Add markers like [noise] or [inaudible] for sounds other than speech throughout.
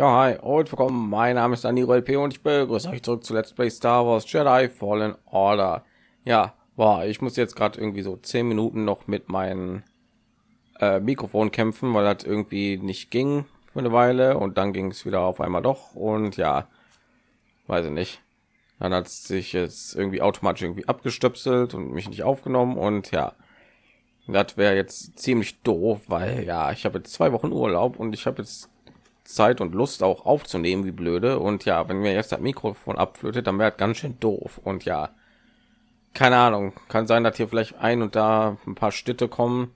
Ja, hi und willkommen. Mein Name ist Daniel LP und ich begrüße euch zurück zu Let's Play Star Wars Jedi Fallen Order. Ja, war ich muss jetzt gerade irgendwie so zehn Minuten noch mit meinem äh, Mikrofon kämpfen, weil das irgendwie nicht ging für eine Weile und dann ging es wieder auf einmal doch und ja, weiß ich nicht. Dann hat sich jetzt irgendwie automatisch irgendwie abgestöpselt und mich nicht aufgenommen und ja, das wäre jetzt ziemlich doof, weil ja, ich habe jetzt zwei Wochen Urlaub und ich habe jetzt Zeit und Lust auch aufzunehmen, wie blöde. Und ja, wenn mir jetzt das Mikrofon abflötet, dann wäre ganz schön doof. Und ja, keine Ahnung, kann sein, dass hier vielleicht ein und da ein paar Städte kommen,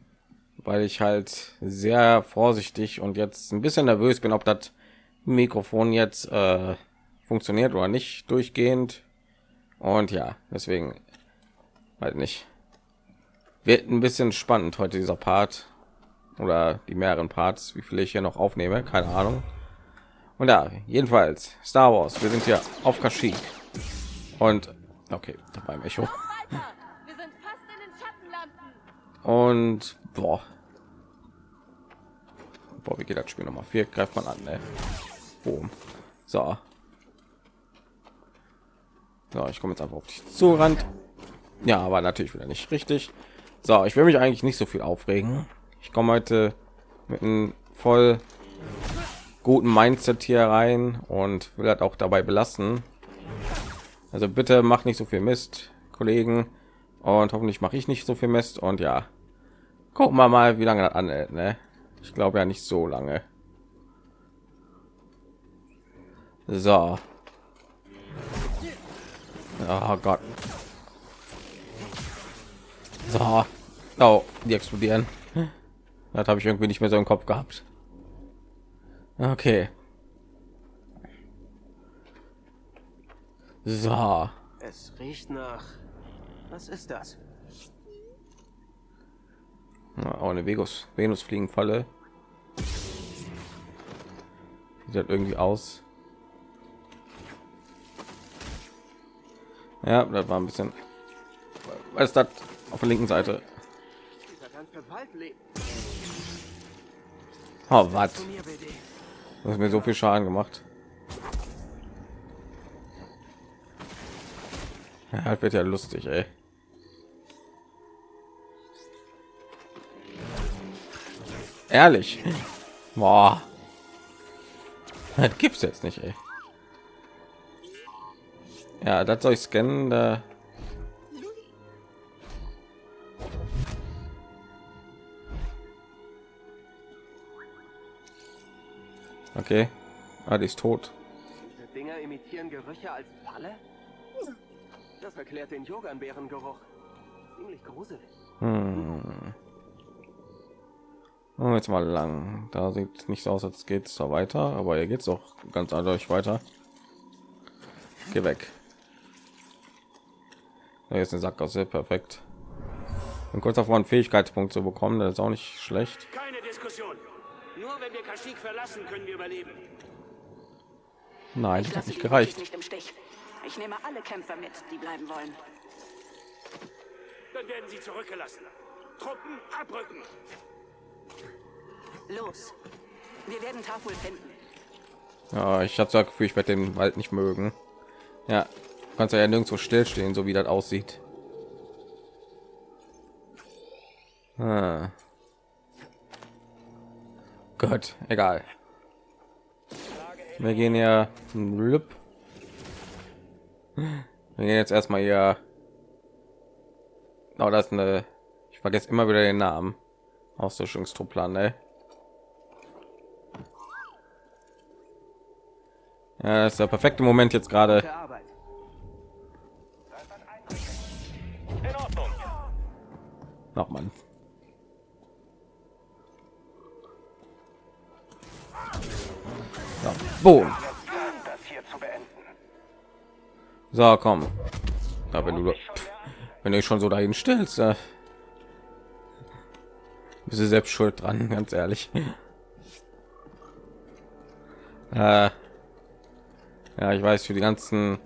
weil ich halt sehr vorsichtig und jetzt ein bisschen nervös bin, ob das Mikrofon jetzt äh, funktioniert oder nicht durchgehend. Und ja, deswegen halt nicht. Wird ein bisschen spannend heute dieser Part oder die mehreren Parts, wie viele ich hier noch aufnehme, keine Ahnung. Und ja, jedenfalls Star Wars. Wir sind hier auf Kashyyyk und okay, beim Echo. Und boah. boah, wie geht das Spiel Nummer vier? Greift man an, ne? Boom. So. So, ich komme jetzt einfach auf dich zurannt. Ja, aber natürlich wieder nicht richtig. So, ich will mich eigentlich nicht so viel aufregen. Ich komme heute mit einem voll guten Mindset hier rein und will das auch dabei belassen. Also bitte macht nicht so viel Mist, Kollegen. Und hoffentlich mache ich nicht so viel Mist. Und ja, gucken wir mal, wie lange das anhält. Ne? Ich glaube ja nicht so lange. So. Oh Gott. So. Oh, die explodieren. Das habe ich irgendwie nicht mehr so im Kopf gehabt. Okay. So. Es riecht nach. Was ist das? Ja, auch eine Venus Venus Fliegenfalle. Sieht halt irgendwie aus. Ja, das war ein bisschen. Was ist das auf der linken Seite? Oh, was? Das mir so viel Schaden gemacht. Ja, wird ja lustig, ey. Ehrlich. Boah. Das gibt's jetzt nicht, ey. Ja, das soll ich scannen. Da Okay. Ah, die ist tot. Diese Dinger imitieren Gerüche als Falle? Das erklärt den Joganbeerengeruch. Ziemlich gruselig. Hm. Oh, jetzt mal lang. Da sieht nicht so aus, als geht es da weiter, aber hier geht es auch ganz eindeutig weiter. Geh weg. Da ist eine Sackgasse, perfekt. Und kurz davor einen Fähigkeitspunkt zu bekommen, das ist auch nicht schlecht. Keine Diskussion. Nur wenn wir Kashyyyk verlassen, können wir überleben. Nein, Ich das hat nicht gereicht. nicht im Stich. Ich nehme alle Kämpfer mit, die bleiben wollen. Dann werden sie zurückgelassen. Truppen abrücken. Los. Wir werden Tafel finden. Ja, ich habe das Gefühl, ich werde den Wald nicht mögen. Ja, du kannst ja nirgendwo stillstehen, so wie das aussieht. Ah. Gott, egal. Wir gehen ja. Wir gehen jetzt erstmal hier. Oh, das ist eine. Ich vergesse immer wieder den Namen. Auslöschungstruppler, ne? Ja, das ist der perfekte Moment jetzt gerade. Noch mal. Boom. So, komm. Ja, wenn du wenn du dich schon so dahin stellst, äh, bist du selbst schuld dran, ganz ehrlich. [laughs] Äh, ja, ich weiß für die ganzen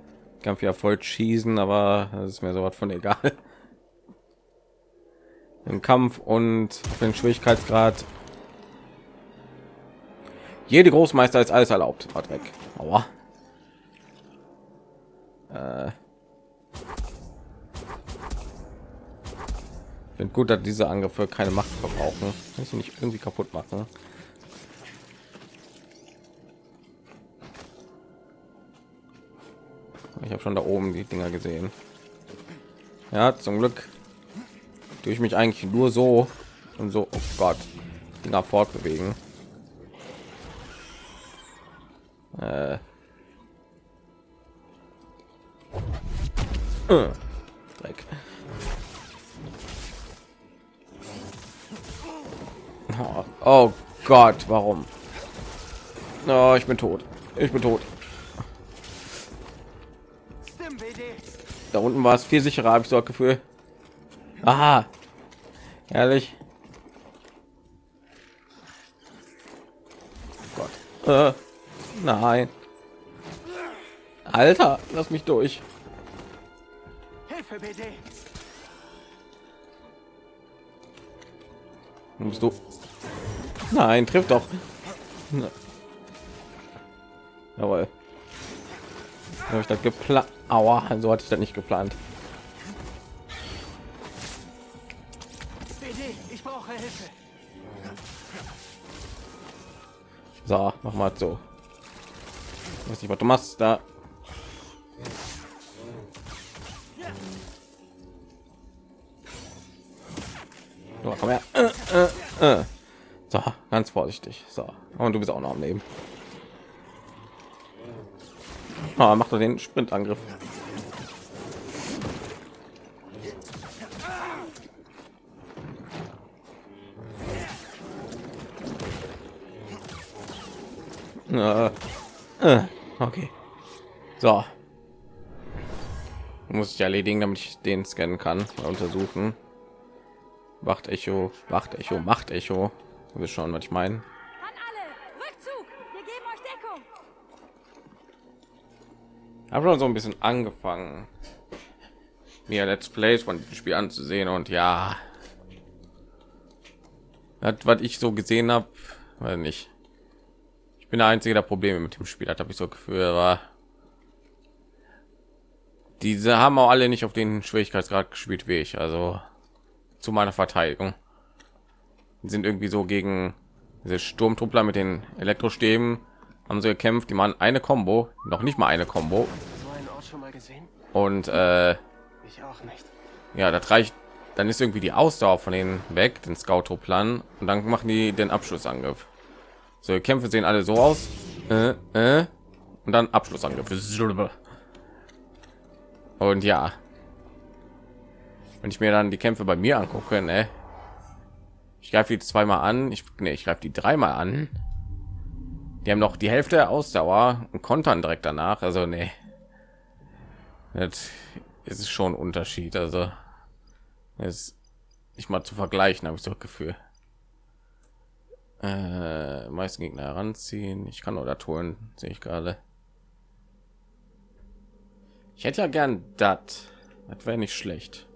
Kampf ja voll schießen, aber das ist mir sowas von egal. [laughs] Im Kampf und den Schwierigkeitsgrad Jede Großmeister ist alles erlaubt. Hat weg. Aua. Äh. Finde gut, dass diese Angriffe keine Macht verbrauchen. Kann ich nicht irgendwie kaputt machen? Ich habe schon da oben die Dinger gesehen. Ja, zum Glück tue ich mich eigentlich nur so und so. Oh Gott, Dinger fortbewegen. Dreck. Oh, oh Gott, warum? Oh, ich bin tot. Ich bin tot. Da unten war es viel sicherer, habe ich so das Gefühl. Aha. Ehrlich. Gott. Äh, nein. Alter, lass mich durch. Hilfe, BD. Musst du. Nein, trifft doch. Na. Jawohl. Habe ich das geplant? Aua, so hatte ich das nicht geplant. BD, ich brauche Hilfe. So, mach mal so. Ich weiß nicht, was du machst da. So, komm her. Äh, äh, äh. So, ganz vorsichtig. So, und du bist auch noch am Leben. Ah, macht er den Sprintangriff. Okay. So. Muss ich erledigen, damit ich den scannen kann, untersuchen. Wacht Echo, Wacht Echo, Macht Echo. Wirst schon, was ich meine. Wir habe schon so ein bisschen angefangen mir let's plays von dem spiel anzusehen und ja das was ich so gesehen habe weil nicht ich bin der einzige der probleme mit dem spiel hat habe ich so gefühl war diese haben auch alle nicht auf den schwierigkeitsgrad gespielt wie ich also zu meiner verteidigung. Die sind irgendwie so gegen diese sturmtruppler mit den elektrostäben haben sie gekämpft. Die machen eine combo noch nicht mal eine combo. Und äh, Ich auch nicht. ja das reicht. Dann ist irgendwie die ausdauer von denen weg den scout plan und dann machen die den abschlussangriff. So die kämpfe sehen alle so aus. Äh, äh, und dann abschlussangriff. Und ja wenn ich mir dann die kämpfe bei mir angucke ne? ich greife die zweimal an ich nee, ich greife die dreimal an die haben noch die hälfte der ausdauer und kontern direkt danach also nee das ist schon ein Unterschied. Also ist nicht mal zu vergleichen, habe ich so das Gefühl. Äh, meisten Gegner heranziehen. Ich kann oder tun, sehe ich gerade. Ich hätte ja gern das. Das wäre nicht schlecht.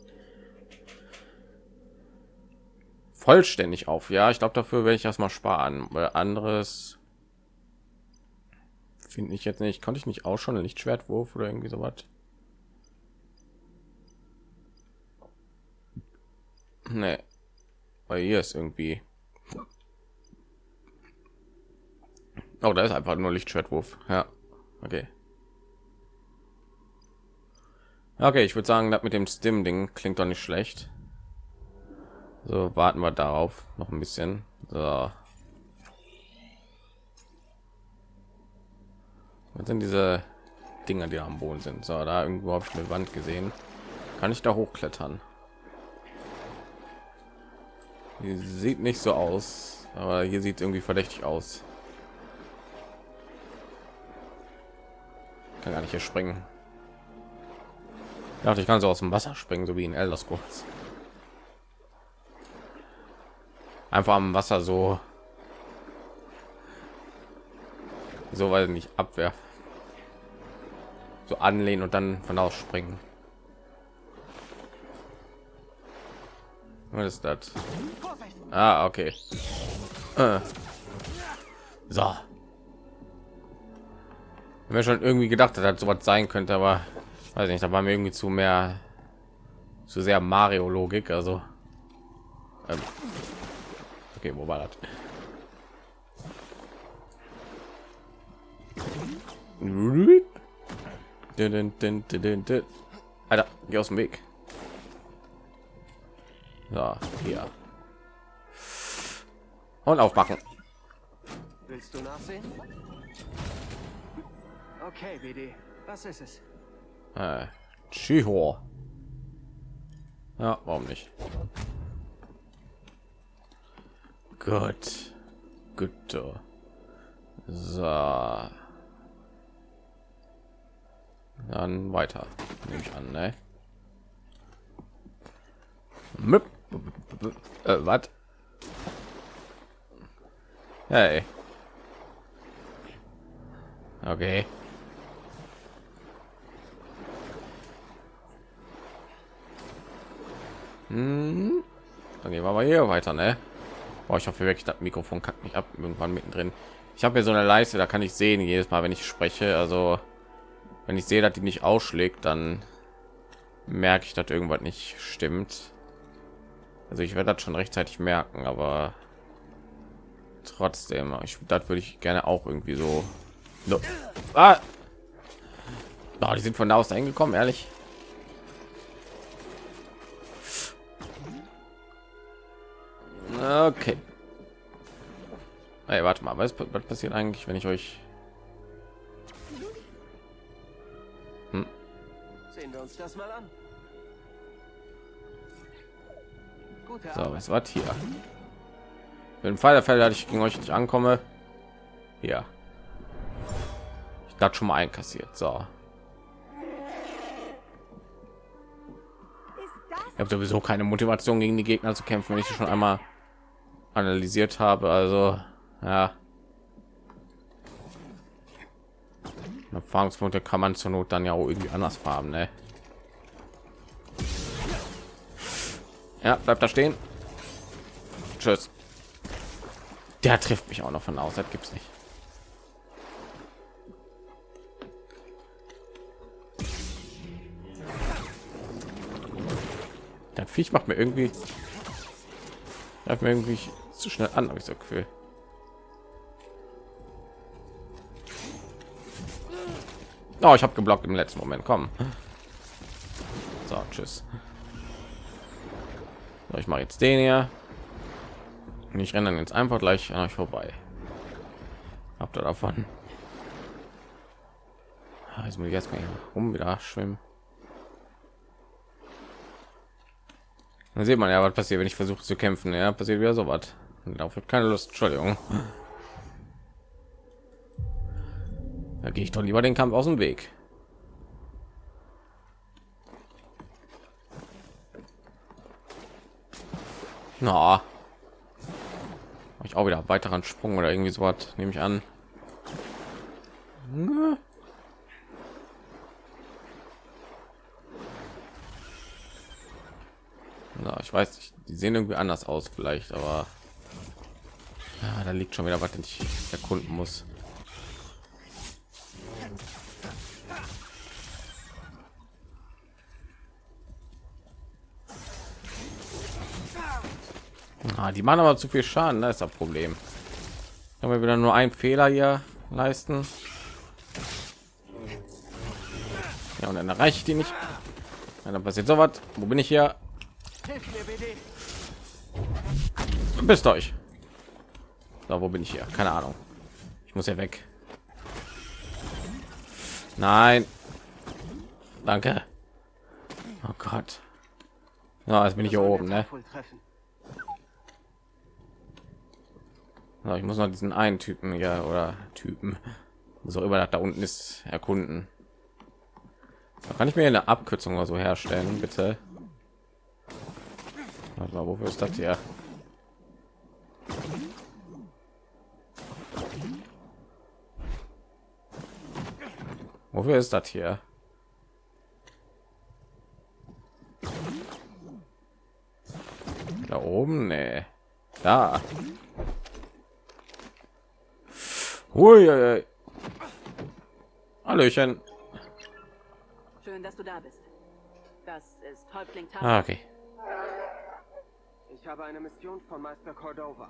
Vollständig auf, ja. Ich glaube, dafür werde ich erstmal sparen, weil anderes finde ich jetzt nicht. Konnte ich nicht auch schon ein Lichtschwertwurf oder irgendwie so was? Nee. Weil hier ist irgendwie. Oh, da ist einfach nur Lichtschwertwurf. Ja. Okay. Okay, ich würde sagen, das mit dem Stim-Ding klingt doch nicht schlecht. So, warten wir darauf noch ein bisschen. So. Was sind diese Dinger, die am Boden sind? So, da irgendwo habe ich eine Wand gesehen. Kann ich da hochklettern? Die sieht nicht so aus, aber hier sieht irgendwie verdächtig aus. Kann gar nicht hier springen. Ja, ich kann so aus dem Wasser springen, so wie in Elder Scrolls. Einfach am Wasser so so weil nicht abwehr. So anlehnen und dann von aus springen. Was ist das? Ah okay. Äh. so. Mir schon irgendwie gedacht, dass das so was sein könnte, aber weiß nicht, da war mir irgendwie zu mehr zu sehr Mario Logik, also. Ähm, okay, wo war das? Alter, geh aus dem Weg. So, hier. Und aufmachen. Willst du nachsehen? Okay, BD. Was ist es? Äh, Chiho. Ja, warum nicht? Gut. Gut. So. Dann weiter. Nehme ich an, ne? Äh, was? Hey. Okay. Hm. Dann gehen wir mal hier weiter, ne? Boah, ich hoffe wirklich, das Mikrofon kackt mich ab irgendwann mittendrin. Ich habe hier so eine Leiste, da kann ich sehen jedes Mal, wenn ich spreche. Also wenn ich sehe, dass die nicht ausschlägt, dann merke ich, dass irgendwas nicht stimmt. Also ich werde das schon rechtzeitig merken, aber trotzdem, ich das würde ich gerne auch irgendwie so. No. Ah! Oh, die sind von da aus eingekommen, ehrlich. Okay. Hey, warte mal, was, was passiert eigentlich, wenn ich euch hm? Sehen wir uns das mal an. so, was war hier? Wenn Fall der Fälle, dass ich gegen euch nicht ankomme, ja, ich das schon mal einkassiert. So, ich habe sowieso keine Motivation gegen die Gegner zu kämpfen, wenn ich schon einmal analysiert habe. Also ja, Erfahrungspunkte kann man zur Not dann ja auch irgendwie anders haben, ne? Ja, bleibt da stehen. Tschüss. Der trifft mich auch noch von. Das gibt's nicht. Das Viech macht mir irgendwie, mir irgendwie zu schnell an, habe ich so Gefühl. Oh, ich habe geblockt im letzten Moment. Komm. So, tschüss. So, ich mache jetzt den hier. Und ich renne dann jetzt einfach gleich an euch vorbei. Habt ihr davon? Ah, jetzt muss ich jetzt mal um wieder schwimmen. Dann sieht man ja, was passiert, wenn ich versuche zu kämpfen. Ja, passiert wieder so was. Darauf wird keine Lust. Entschuldigung. Da gehe ich doch lieber den Kampf aus dem Weg. Na, ich auch wieder weiteren Sprung oder irgendwie so was nehme ich an. Na, ich weiß die sehen irgendwie anders aus vielleicht, aber ja, da liegt schon wieder was, den ich erkunden muss. Ah, die machen aber zu viel Schaden, da ist das Problem. Können wir wieder nur einen Fehler hier leisten. Ja, und dann erreiche ich die nicht. Ja, dann passiert so was. Wo bin ich hier? Bist euch. So, wo bin ich hier? Keine Ahnung. Ich muss ja weg. Nein. Danke. Oh Gott. Ja, jetzt bin ich hier oben, ne? Ich muss noch diesen einen Typen ja oder Typen, so über da unten ist, erkunden. Da kann ich mir eine Abkürzung oder so herstellen, bitte. Warte mal, wofür ist das hier? Wofür ist das hier? Da oben, nee. Da. Ui, Hallöchen. Schön, dass du da bist. Das ist Häuptling Tal. Ah, okay. Ich habe eine Mission von Meister Cordova.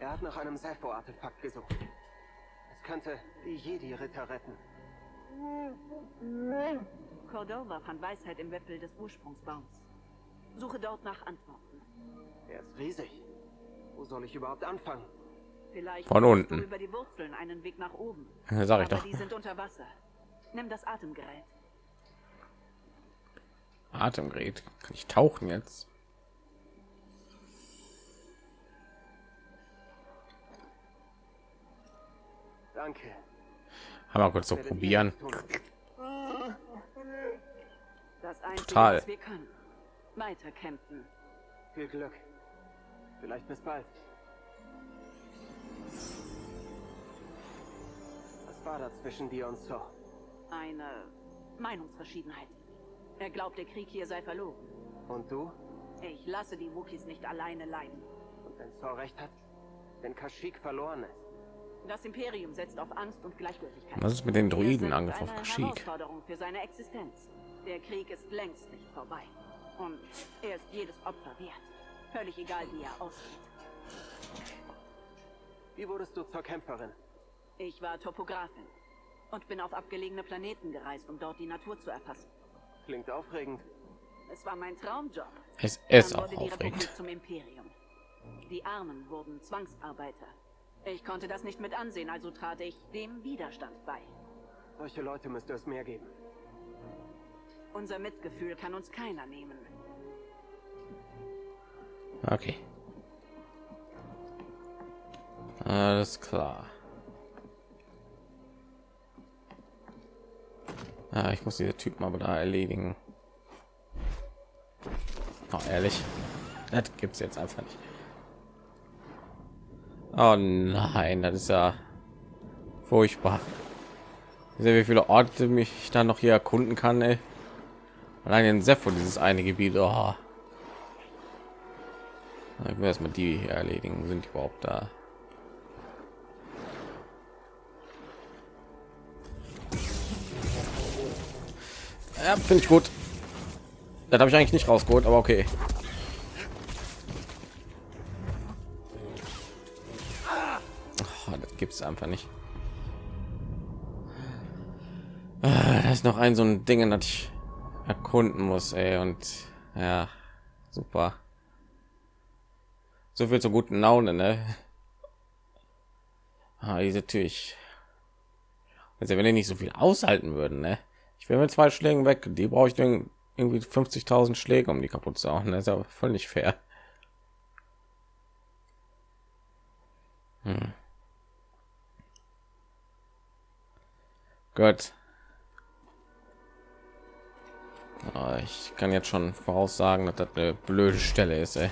Er hat nach einem Sepho-Artefakt gesucht. Es könnte die Jedi-Ritter retten. Cordova fand Weisheit im Wipfel des Ursprungsbaums. Suche dort nach Antworten. Er ist riesig. Wo soll ich überhaupt anfangen? Vielleicht Von unten. Über die Wurzeln einen Weg nach oben. Ja, sag ich Aber doch. die sind unter Wasser. Nimm das Atemgerät. Atemgerät. Kann ich tauchen jetzt? Danke. Haben wir kurz so probieren. Das Einzige, Total. was wir können. Weiterkämpfen. Viel Glück. Vielleicht bis bald. Was war da zwischen dir und so? Eine Meinungsverschiedenheit. Er glaubt, der Krieg hier sei verloren. Und du? Ich lasse die Wookies nicht alleine leiden. Und wenn Saw recht hat? Wenn Kashyyyk verloren ist? Das Imperium setzt auf Angst und Gleichgültigkeit. Was ist mit den Druiden Angriff auf eine Kashyyyk? Herausforderung für seine Existenz. Der Krieg ist längst nicht vorbei. Und er ist jedes Opfer wert. Völlig egal, wie er ausgeht. Wie wurdest du zur Kämpferin? Ich war Topografin und bin auf abgelegene Planeten gereist, um dort die Natur zu erfassen. Klingt aufregend. Es war mein Traumjob. Es ist Dann auch wurde die aufregend. Republik zum Imperium. Die Armen wurden Zwangsarbeiter. Ich konnte das nicht mit ansehen, also trat ich dem Widerstand bei. Solche Leute müsste es mehr geben. Unser Mitgefühl kann uns keiner nehmen. Okay. Alles klar. Ah, ich muss diese Typen aber da erledigen. Oh, ehrlich, das gibt's jetzt einfach nicht. Oh nein, das ist ja furchtbar. Sehe, wie viele Orte mich da noch hier erkunden kann. Ey. Allein in Sepho dieses eine Gebiet. Oh. Ich will erstmal die hier erledigen. Sind die überhaupt da? Ja, finde ich gut. Das habe ich eigentlich nicht rausgeholt, aber okay. Es einfach nicht. Ah, Da ist noch ein so ein Ding, das ich erkunden muss, ey. Und ja, super. So viel zur guten Laune, ne? Ah, diese Tüch. Also wenn die nicht so viel aushalten würden, ne? Ich will mit zwei Schlägen weg. Die brauche ich irgendwie 50.000 Schläge, um die kaputt zu machen. Das ist aber voll nicht fair. Hm. Gut. Ah, ich kann jetzt schon voraussagen, dass das eine blöde Stelle ist, ey.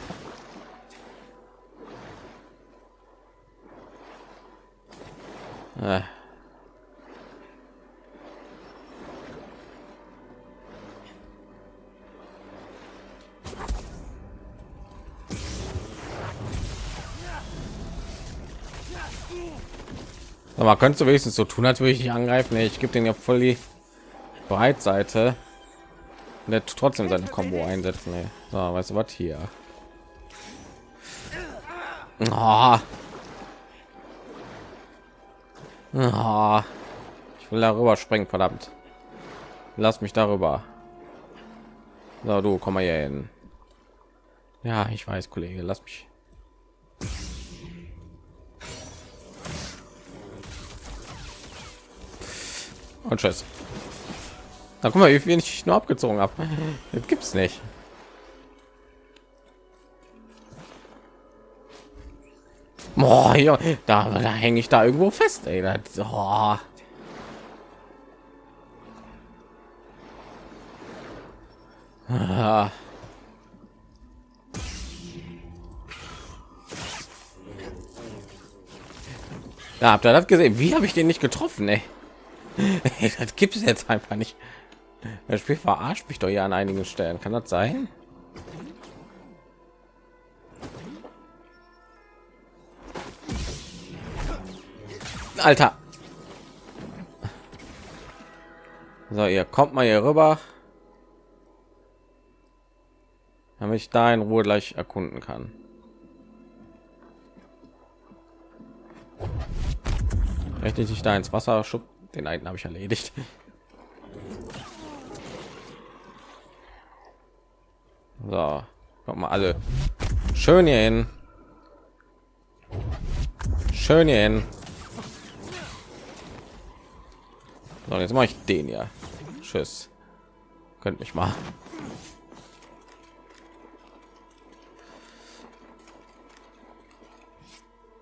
Ah. Mal, könntest du wenigstens so tun, als würde ich dich angreifen? Nee, ich gebe den ja voll die Breitseite. Der trotzdem seine Combo einsetzen. Nee. So, weißt du was hier? Ah. Ah. Ich will darüber springen, verdammt. Lass mich darüber. So, du komm mal hier hin. Ja, ich weiß, Kollege, lass mich. Und tschüss. Na, guck mal, wie viel ich nur abgezogen habe. [laughs] Das gibt's nicht. Boah, ja, da, da hänge ich da irgendwo fest, ey. Das, oh. Ah. Habt ihr das gesehen? Wie habe ich den nicht getroffen, ey? [laughs] das gibt es jetzt einfach nicht. Das Spiel verarscht mich doch hier an einigen Stellen. Kann das sein? Alter. So, ihr kommt mal hier rüber. Damit ich da in Ruhe gleich erkunden kann. Richtig, ich da ins Wasser schub. Den einen habe ich erledigt. So, kommt mal alle schön hier hin. Schön hier hin. So, jetzt mache ich den ja. Tschüss. Könnt mich mal.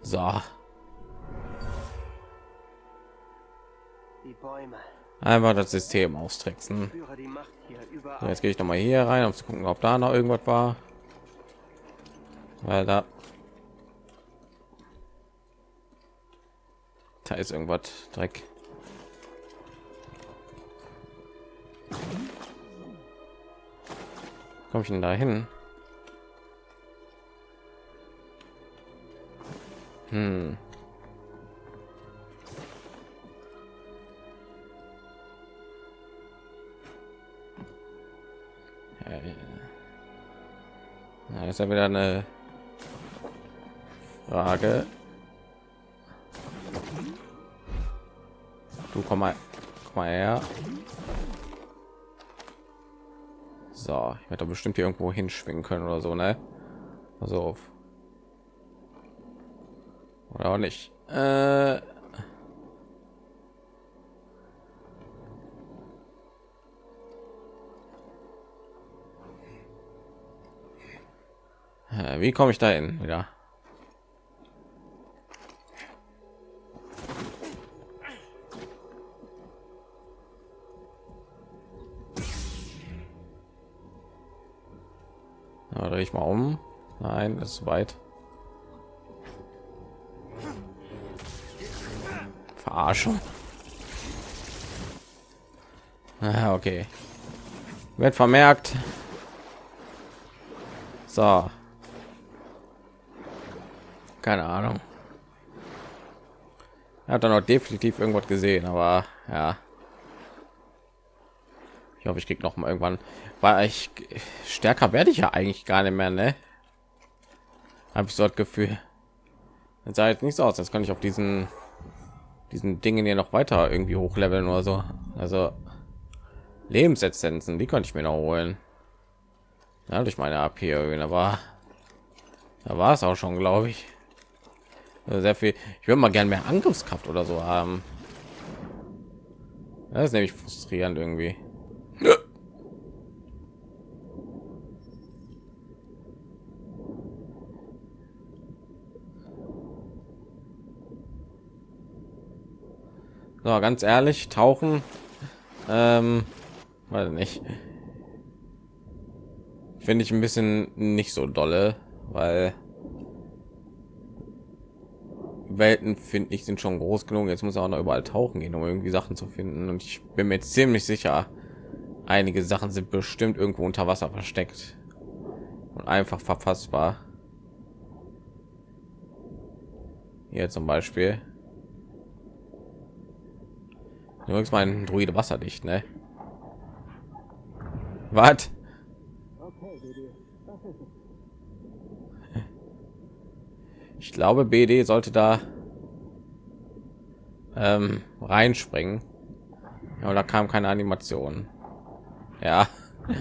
So. Die Bäume. Einfach das System austricksen. So, jetzt gehe ich noch mal hier rein, um zu gucken, ob da noch irgendwas war. Weil da da ist irgendwas Dreck. Komme ich denn da hin? Hm. Ja, ist ja wieder eine Frage. Du komm mal, komm mal her. So, ich werde bestimmt hier irgendwo hinschwingen können oder so, ne? Also auf. Oder auch nicht. Äh Wie komme ich da hin? Ja, drehe ich mal um. Nein, ist weit. Verarschung. Ah, okay. Wird vermerkt. So. Keine Ahnung. Er hat dann auch definitiv irgendwas gesehen, aber ja. Ich hoffe, ich krieg noch mal irgendwann, weil ich stärker werde ich ja eigentlich gar nicht mehr, ne? Habe ich so das Gefühl. Das sah jetzt nicht so aus, jetzt kann ich auf diesen diesen Dingen hier noch weiter irgendwie hochleveln oder so. Also Lebensessenzen, die konnte ich mir noch holen. Ja, durch meine AP aber da war es auch schon, glaube ich. Also sehr viel. Ich würde mal gerne mehr Angriffskraft oder so haben. Das ist nämlich frustrierend irgendwie. So, ganz ehrlich, tauchen, ähm, weiß nicht. Finde ich ein bisschen nicht so dolle, weil Welten finde ich sind schon groß genug. Jetzt muss er auch noch überall tauchen gehen, um irgendwie Sachen zu finden. Und ich bin mir ziemlich sicher, einige Sachen sind bestimmt irgendwo unter Wasser versteckt und einfach verfassbar. Hier zum Beispiel. Übrigens mein Druide wasserdicht, ne? Was? Ich glaube, BD sollte da ähm, reinspringen. Ja, da kam keine Animation. Ja. [laughs]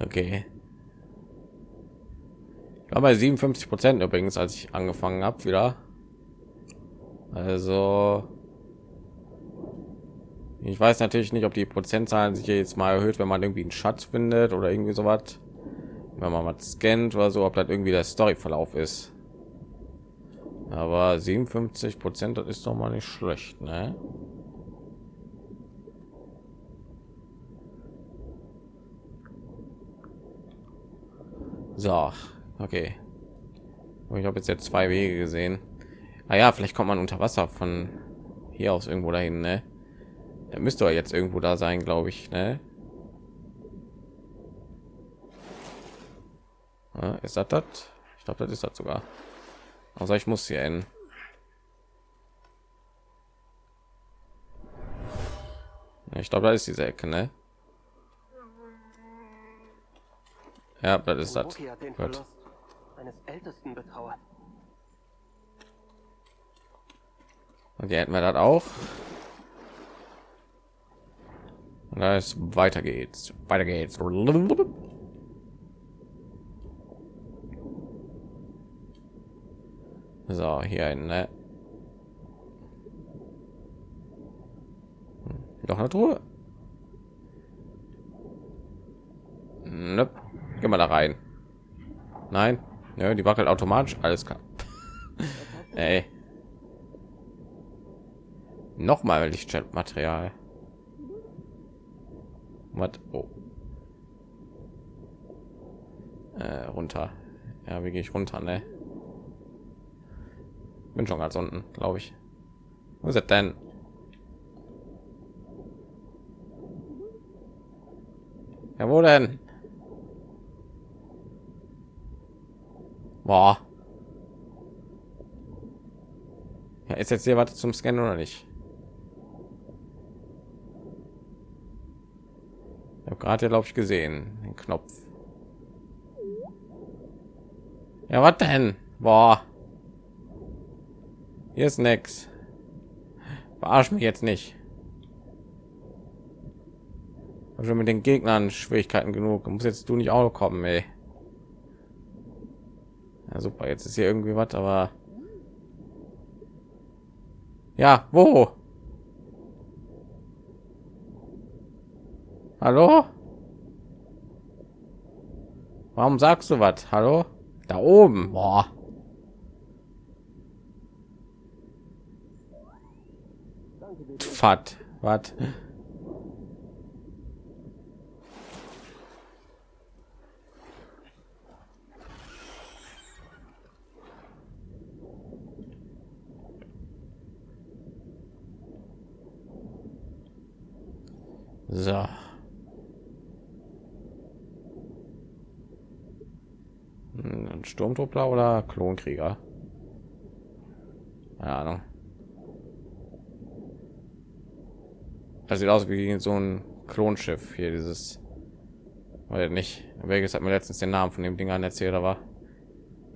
Okay. Ich war bei 57 Prozent übrigens, als ich angefangen habe wieder. Also ich weiß natürlich nicht, ob die Prozentzahlen sich jetzt mal erhöht, wenn man irgendwie einen Schatz findet oder irgendwie so was. Wenn man mal scannt oder so, ob das irgendwie der Storyverlauf ist. Aber 57 Prozent, das ist doch mal nicht schlecht, ne? So, okay. Ich habe jetzt jetzt zwei Wege gesehen. Ah ja, vielleicht kommt man unter Wasser von hier aus irgendwo dahin, ne? Er müsste doch jetzt irgendwo da sein, glaube ich, ne? Ja, ist das das? Ich glaube, das ist das sogar. Also ich muss hier hin. Ich glaube, da ist diese Ecke, ne? Ja, das ist das. Gut. Und hier hätten wir das auch. Ist weiter geht's. Weiter geht's. So, hier ein, ne? Hm, Doch eine Truhe. Nope. Geh mal da rein. Nein. Ja, die wackelt automatisch. Alles klar. [laughs] Ey. Noch mal Lichtschaltmaterial. Was? Oh. Äh, runter. Ja, wie gehe ich runter, ne? Bin schon ganz unten, glaube ich. Wo ist denn? Ja, wo denn? Boah. Ja, ist jetzt hier was zum Scannen oder nicht? Habe gerade, glaube ich, gesehen den Knopf. Ja, was denn? Boah. Hier ist nix. Verarsch mich jetzt nicht. Schon mit den Gegnern Schwierigkeiten genug. Muss jetzt du nicht auch kommen, ey. Ja, super. Jetzt ist hier irgendwie was, aber ja, wo? Hallo? Warum sagst du was? Hallo? Da oben. Boah. Fat. Was? So. Ein Sturmtruppler oder Klonkrieger? Keine Ahnung. Das sieht aus wie so ein Klonschiff hier, dieses. Weil nicht. Welches hat mir letztens den Namen von dem Ding an erzählt, aber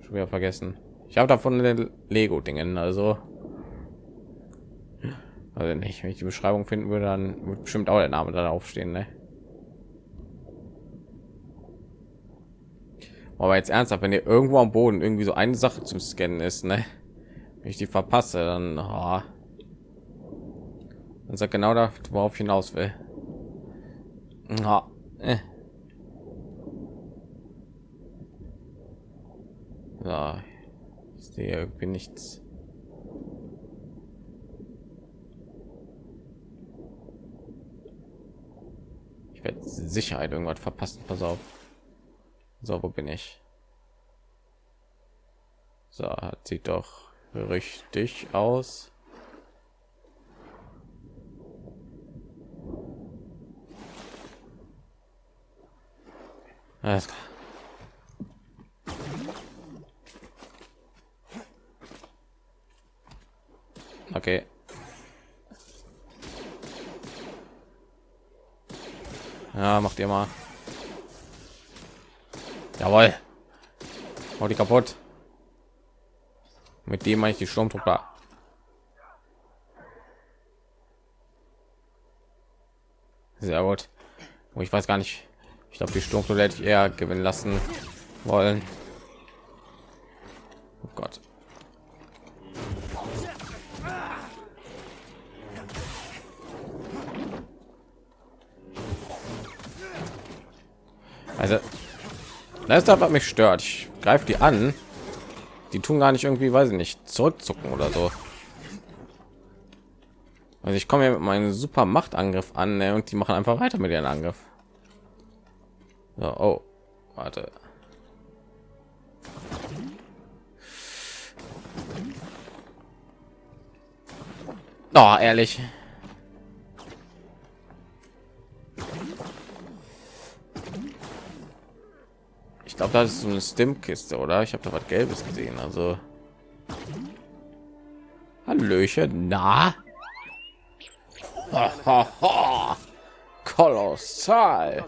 schon wieder vergessen. Ich habe davon den Lego-Dingen, also. Also nicht, wenn ich die Beschreibung finden würde, dann wird bestimmt auch der Name da aufstehen, ne? Aber jetzt ernsthaft, wenn ihr irgendwo am Boden irgendwie so eine Sache zum Scannen ist, ne? Wenn ich die verpasse, dann, oh. dann sagt genau da, worauf ich hinaus will. Ja, äh. So, ich sehe irgendwie nichts. Ich werde Sicherheit irgendwas verpassen. Pass auf. So, wo bin ich? So, sieht doch richtig aus. Alles klar. Okay. Ja, macht ihr mal. Jawohl. Hau die kaputt. Mit dem meine ich die Sturmtruppler. Sehr gut. Oh, ich weiß gar nicht. Ich glaube, die Sturmtruppler hätte ich eher gewinnen lassen wollen. Oh Gott. Also, das ist das, was mich stört. Ich greife die an. Die tun gar nicht irgendwie, weiß ich nicht, zurückzucken oder so. Also ich komme mit meinem super Machtangriff an ne, und die machen einfach weiter mit ihren Angriff. So, oh, warte. Oh, ehrlich. Ich glaube, das ist so eine Stim-Kiste, oder? Ich habe da was Gelbes gesehen. Also Hallöchen, na? [laughs] Kolossal.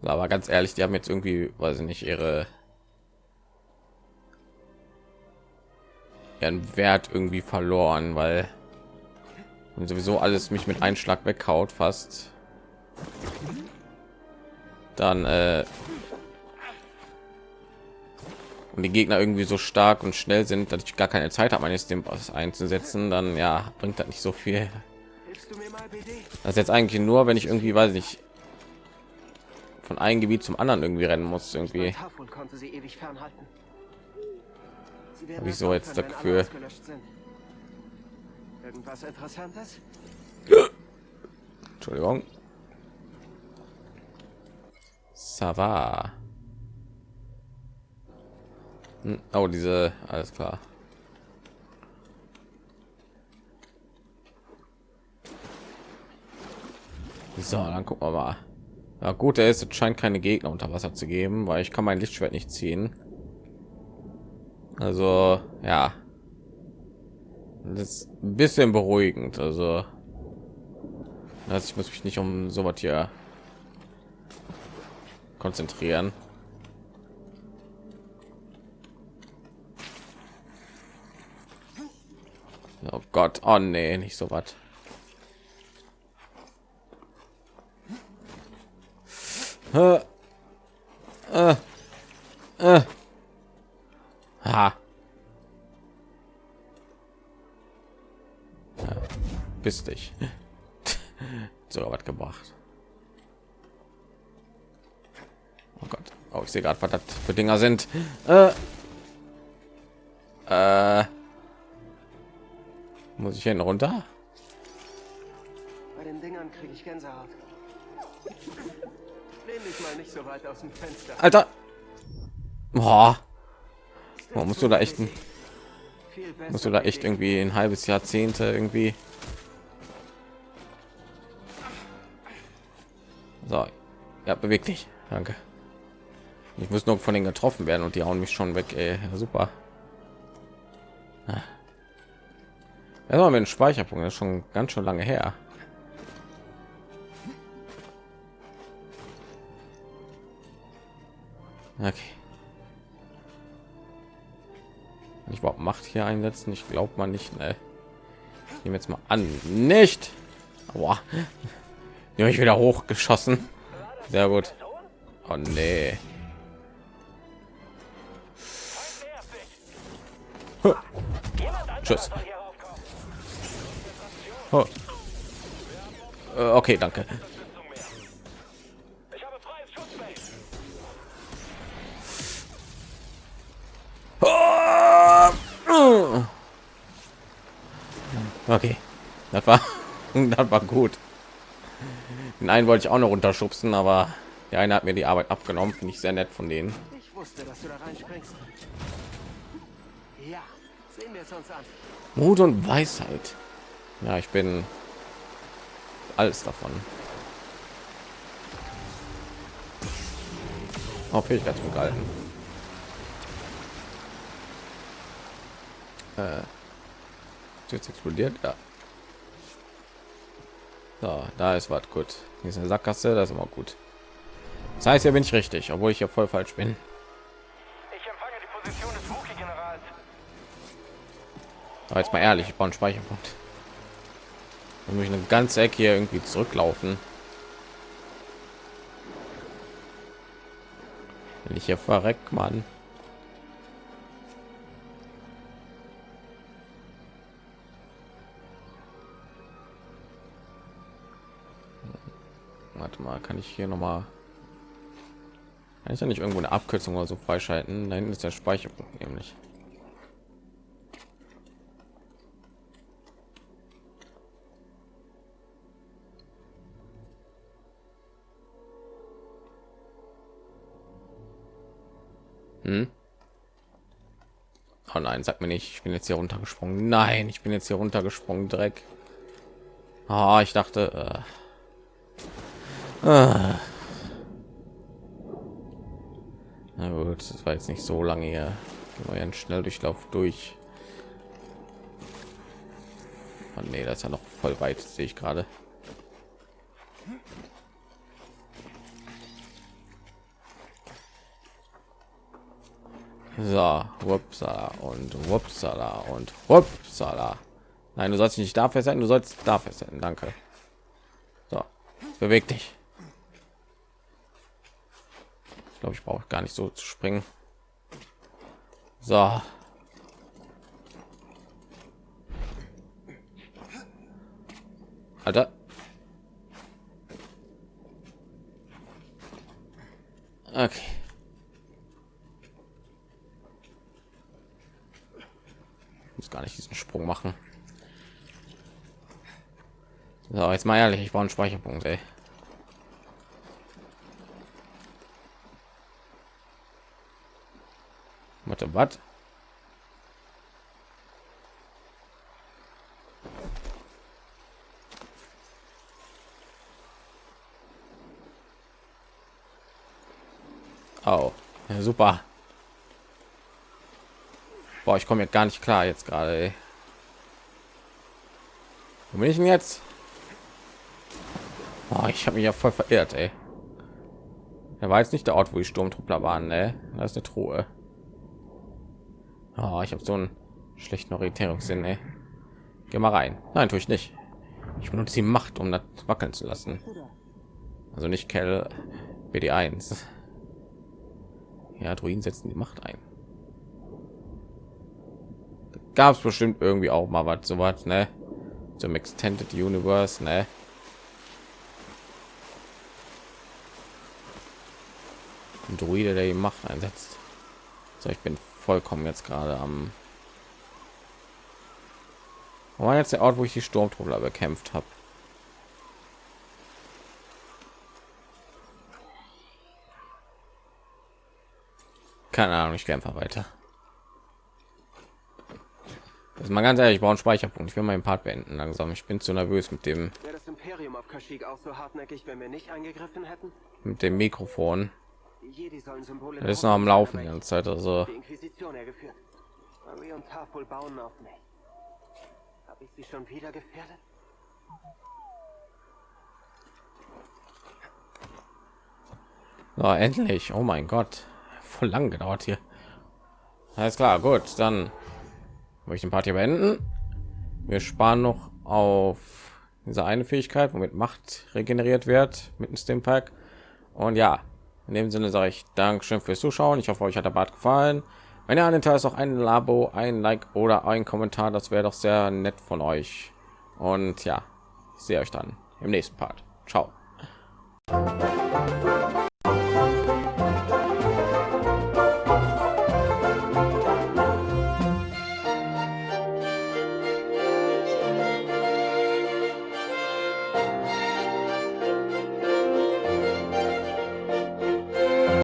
Aber ganz ehrlich, die haben jetzt irgendwie, weiß ich nicht, ihre ihren Wert irgendwie verloren, weil und sowieso alles mich mit Einschlag weghaut fast. Dann äh, und die Gegner irgendwie so stark und schnell sind, dass ich gar keine Zeit habe, meine Stimpers einzusetzen, dann ja bringt das nicht so viel. Das ist jetzt eigentlich nur, wenn ich irgendwie, weiß ich, von einem Gebiet zum anderen irgendwie rennen muss, irgendwie. Tafel konnte sie ewig fernhalten. Sie werden Hab ich es so jetzt ausgelöscht sind. Irgendwas Interessantes? Entschuldigung. Sava. Hm, Oh, diese, alles klar. So, dann gucken wir mal. Ja, gut, er ist, es scheint keine Gegner unter Wasser zu geben, weil ich kann mein Lichtschwert nicht ziehen. Also, ja. Das ist ein bisschen beruhigend. Also, also ich muss mich nicht um so was hier konzentrieren. Oh Gott, oh nee, nicht so was. Äh, äh, äh. Ha. Ja, bist dich. [laughs] sogar was gebracht. Oh Gott. Oh, ich sehe gerade, was das für Dinger sind. Äh, äh, muss ich hin runter? Bei den Dingern kriege ich Gänsehaut. Lehn dich mal nicht so weit aus dem Fenster. Alter. Boah. Oh, musst du da echt ein, musst du da echt irgendwie ein halbes Jahrzehnte irgendwie. So, ja, beweg dich. Danke. Ich muss nur von den getroffen werden und die hauen mich schon weg. Ey. Ja, super. Ah. Erstmal mit dem Speicherpunkt, das ist schon ganz schön lange her. Okay. Ich überhaupt Macht hier einsetzen? Ich glaube mal nicht. Ne? Ich jetzt mal an, nicht. Die habe ich wieder hochgeschossen. Sehr gut. Oh nee. Huh. Tschüss. Oh. Äh, Okay, danke. Okay, das war, [laughs] das war gut. Den einen wollte ich auch noch runterschubsen, aber der eine hat mir die Arbeit abgenommen. Finde ich sehr nett von denen. Ich wusste, dass du da reinspringst. Ja, sehen wir es uns an. Mut und Weisheit. Ja, ich bin alles davon. Auf Fähigkeiten gehalten. Äh, jetzt explodiert, ja. So, da ist was gut. Hier ist eine Sackgasse, das ist immer gut. Das heißt, ja bin ich richtig, obwohl ich ja voll falsch bin. Ich empfange die Position des Wookie-Generals. Aber jetzt mal ehrlich, ich brauche einen Speicherpunkt. Dann muss ich eine ganze Ecke hier irgendwie zurücklaufen. Wenn ich hier verreck, Mann. Kann ich hier noch mal kann ich ja nicht irgendwo eine Abkürzung oder so freischalten? Da hinten ist der Speicherpunkt nämlich. Hm? Oh nein, sag mir nicht, ich bin jetzt hier runtergesprungen. Nein, ich bin jetzt hier runtergesprungen, Dreck. Ah, ich dachte. Äh, äh. Na gut, das war jetzt nicht so lange hier. Wir einen Schnelldurchlauf durch. Oh, nee, das ist ja noch voll weit, sehe ich gerade. So, wupsala und wupsala und wupsala. Nein, du sollst nicht da fest sein, du sollst da fest sein. Danke. So, beweg dich. Glaube, ich brauche gar nicht so zu springen. So. Alter. Okay. muss gar nicht diesen Sprung machen. So, jetzt mal ehrlich, ich brauche einen Speicherpunkt, ey. Warte, was? Oh, ja, super. Boah, ich komme jetzt gar nicht klar jetzt gerade. Wo bin ich denn jetzt? Oh, ich habe mich ja voll verirrt, ey. Er war jetzt nicht der Ort, wo die Sturmtruppler waren, ne? Da ist eine Truhe. Oh, ich habe so einen schlechten Orientierungssinn, ey. Geh mal rein. Nein, tue ich nicht. Ich benutze die Macht, um das wackeln zu lassen. Also nicht Kell BD1. Ja, Druiden setzen die Macht ein gab es bestimmt irgendwie auch mal was so was ne zum extended universe ne ein druide der die macht einsetzt so ich bin vollkommen jetzt gerade am war jetzt der ort wo ich die sturmtruppler bekämpft habe keine ahnung ich gehe einfach weiter das mal ganz ehrlich, ich brauche einen Speicherpunkt. Ich will meinen Part beenden langsam. Ich bin zu nervös mit dem. Wäre das Imperium auf Kashyyyk auch so hartnäckig, wenn wir nicht eingegriffen hätten? Mit dem Mikrofon. Das ist noch am Laufen die ganze Zeit. Also. Die Inquisition hergeführt. Marie und Tafel bauen auf mich. Habe ich sie schon wieder gefährdet? So, endlich. Oh mein Gott. Voll lang gedauert hier. Alles klar, gut, dann möchte den Part hier beenden. Wir sparen noch auf diese eine Fähigkeit, womit Macht regeneriert wird mit dem Steam Pack. Und ja, in dem Sinne sage ich Dankeschön fürs Zuschauen. Ich hoffe, euch hat der Bart gefallen. Wenn ihr an den Teil ist, auch ein Labo, ein Like oder ein Kommentar, das wäre doch sehr nett von euch. Und ja, ich sehe euch dann im nächsten Part. Ciao.